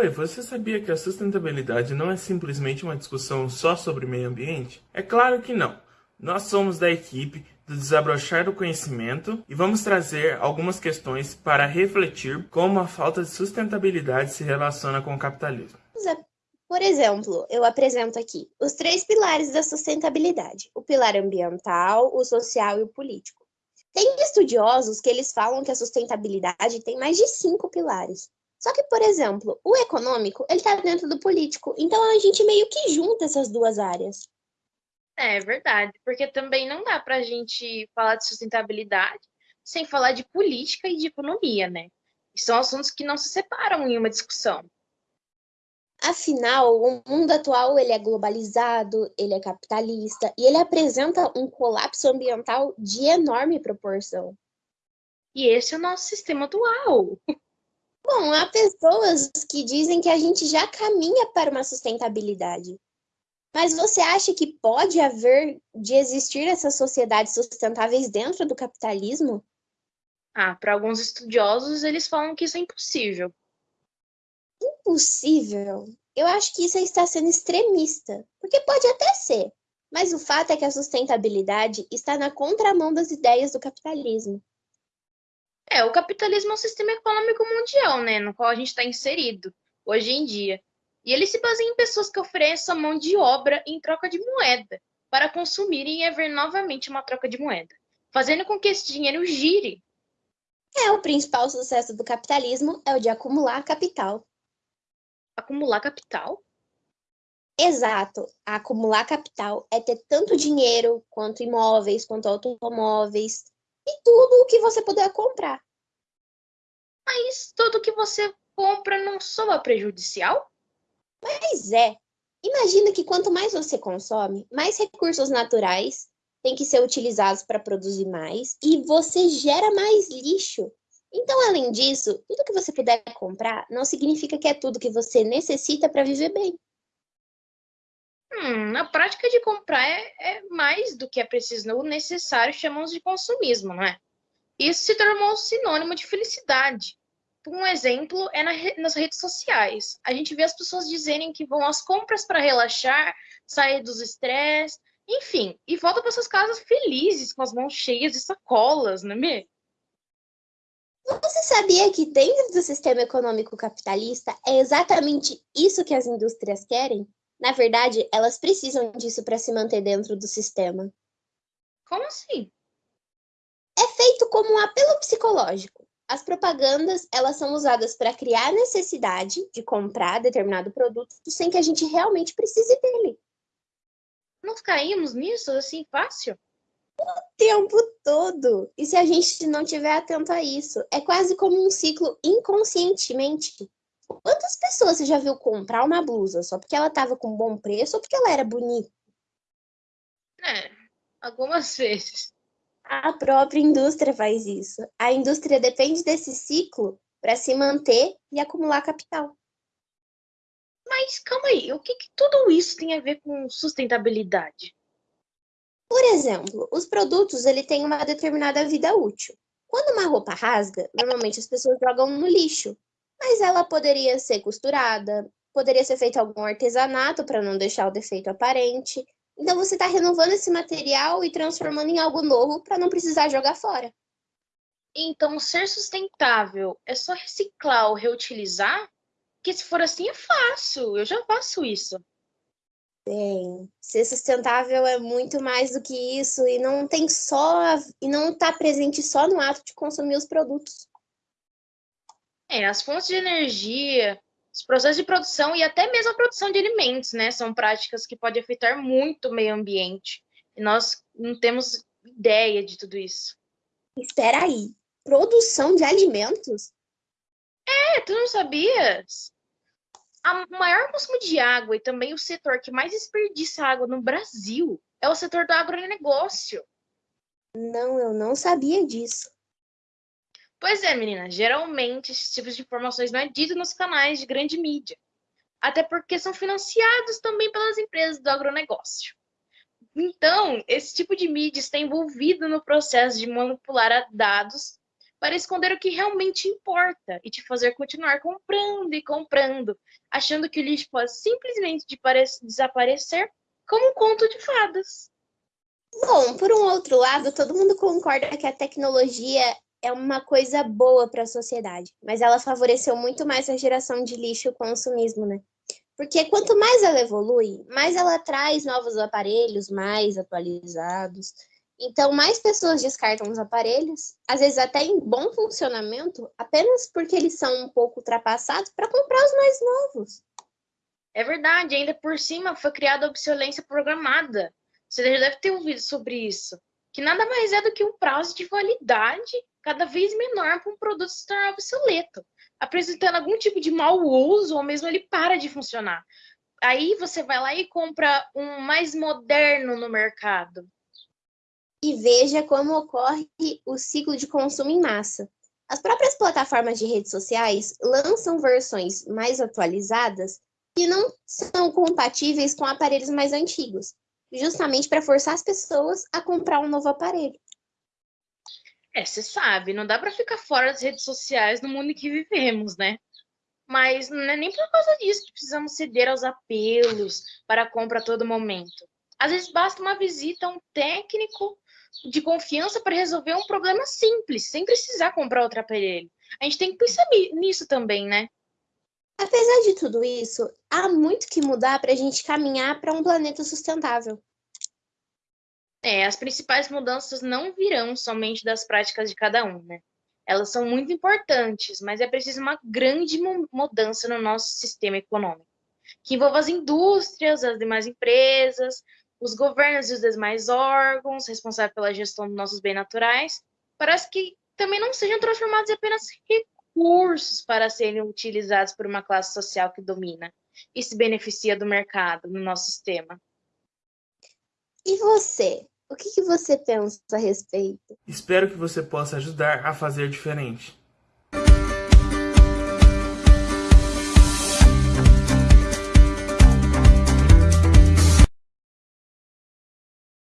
Oi, você sabia que a sustentabilidade não é simplesmente uma discussão só sobre meio ambiente? É claro que não. Nós somos da equipe do Desabrochar do Conhecimento e vamos trazer algumas questões para refletir como a falta de sustentabilidade se relaciona com o capitalismo. Por exemplo, eu apresento aqui os três pilares da sustentabilidade: o pilar ambiental, o social e o político. Tem estudiosos que eles falam que a sustentabilidade tem mais de cinco pilares. Só que, por exemplo, o econômico, ele está dentro do político, então a gente meio que junta essas duas áreas. É verdade, porque também não dá para a gente falar de sustentabilidade sem falar de política e de economia, né? são assuntos que não se separam em uma discussão. Afinal, o mundo atual ele é globalizado, ele é capitalista e ele apresenta um colapso ambiental de enorme proporção. E esse é o nosso sistema atual. Bom, há pessoas que dizem que a gente já caminha para uma sustentabilidade. Mas você acha que pode haver de existir essas sociedades sustentáveis dentro do capitalismo? Ah, para alguns estudiosos, eles falam que isso é impossível impossível, eu acho que isso está sendo extremista, porque pode até ser, mas o fato é que a sustentabilidade está na contramão das ideias do capitalismo. É, o capitalismo é um sistema econômico mundial, né, no qual a gente está inserido hoje em dia. E ele se baseia em pessoas que oferecem a mão de obra em troca de moeda, para consumirem e haver novamente uma troca de moeda, fazendo com que esse dinheiro gire. É, o principal sucesso do capitalismo é o de acumular capital acumular capital? Exato. Acumular capital é ter tanto dinheiro quanto imóveis, quanto automóveis e tudo o que você puder comprar. Mas tudo que você compra não soa prejudicial? Mas é. Imagina que quanto mais você consome, mais recursos naturais têm que ser utilizados para produzir mais e você gera mais lixo. Então, além disso, tudo que você puder comprar não significa que é tudo que você necessita para viver bem. Hum, na prática de comprar é, é, mais do que é preciso ou necessário, chamamos de consumismo, não é? Isso se tornou sinônimo de felicidade. Um exemplo é na, nas redes sociais. A gente vê as pessoas dizerem que vão às compras para relaxar, sair dos estresses, enfim, e voltam para suas casas felizes, com as mãos cheias de sacolas, não é mesmo? Você sabia que dentro do sistema econômico capitalista é exatamente isso que as indústrias querem? Na verdade, elas precisam disso para se manter dentro do sistema. Como assim? É feito como um apelo psicológico. As propagandas, elas são usadas para criar a necessidade de comprar determinado produto sem que a gente realmente precise dele. Nós caímos nisso assim fácil? o tempo todo. E se a gente não tiver atento a isso, é quase como um ciclo inconscientemente. Quantas pessoas você já viu comprar uma blusa só porque ela estava com bom preço ou porque ela era bonita? É, algumas vezes. A própria indústria faz isso. A indústria depende desse ciclo para se manter e acumular capital. Mas calma aí, o que, que tudo isso tem a ver com sustentabilidade? Por exemplo, os produtos ele têm uma determinada vida útil. Quando uma roupa rasga, normalmente as pessoas jogam no lixo, mas ela poderia ser costurada, poderia ser feito algum artesanato para não deixar o defeito aparente. Então você está renovando esse material e transformando em algo novo para não precisar jogar fora. Então, ser sustentável é só reciclar ou reutilizar? Porque se for assim é fácil, eu já faço isso. Bem, ser sustentável é muito mais do que isso e não tem só e não está presente só no ato de consumir os produtos. É, as fontes de energia, os processos de produção e até mesmo a produção de alimentos, né, são práticas que podem afetar muito o meio ambiente. E nós não temos ideia de tudo isso. Espera aí, produção de alimentos? É, tu não sabias? o maior consumo de água e também o setor que mais desperdiça água no Brasil é o setor do agronegócio. Não, eu não sabia disso. Pois é, menina. Geralmente, esses tipos de informações não é dito nos canais de grande mídia. Até porque são financiados também pelas empresas do agronegócio. Então, esse tipo de mídia está envolvido no processo de manipular dados para esconder o que realmente importa e te fazer continuar comprando e comprando, achando que o lixo pode simplesmente desaparecer como um conto de fadas. Bom, por um outro lado, todo mundo concorda que a tecnologia é uma coisa boa para a sociedade, mas ela favoreceu muito mais a geração de lixo e o consumismo, né? Porque quanto mais ela evolui, mais ela traz novos aparelhos mais atualizados. Então, mais pessoas descartam os aparelhos, às vezes até em bom funcionamento, apenas porque eles são um pouco ultrapassados para comprar os mais novos. É verdade, ainda por cima foi criada a obsolência programada. Você já deve ter ouvido sobre isso. Que nada mais é do que um prazo de validade cada vez menor para um produto se tornar obsoleto, apresentando algum tipo de mau uso ou mesmo ele para de funcionar. Aí você vai lá e compra um mais moderno no mercado. E veja como ocorre o ciclo de consumo em massa. As próprias plataformas de redes sociais lançam versões mais atualizadas que não são compatíveis com aparelhos mais antigos, justamente para forçar as pessoas a comprar um novo aparelho. É, você sabe, não dá para ficar fora das redes sociais no mundo em que vivemos, né? Mas não é nem por causa disso que precisamos ceder aos apelos para a compra a todo momento. Às vezes basta uma visita a um técnico de confiança para resolver um problema simples, sem precisar comprar outro aparelho. A gente tem que pensar nisso também, né? Apesar de tudo isso, há muito que mudar para a gente caminhar para um planeta sustentável. É, as principais mudanças não virão somente das práticas de cada um, né? Elas são muito importantes, mas é preciso uma grande mudança no nosso sistema econômico, que envolva as indústrias, as demais empresas, os governos e os demais órgãos responsáveis pela gestão dos nossos bens naturais, para que também não sejam transformados em apenas recursos para serem utilizados por uma classe social que domina e se beneficia do mercado no nosso sistema. E você? O que, que você pensa a respeito? Espero que você possa ajudar a fazer diferente.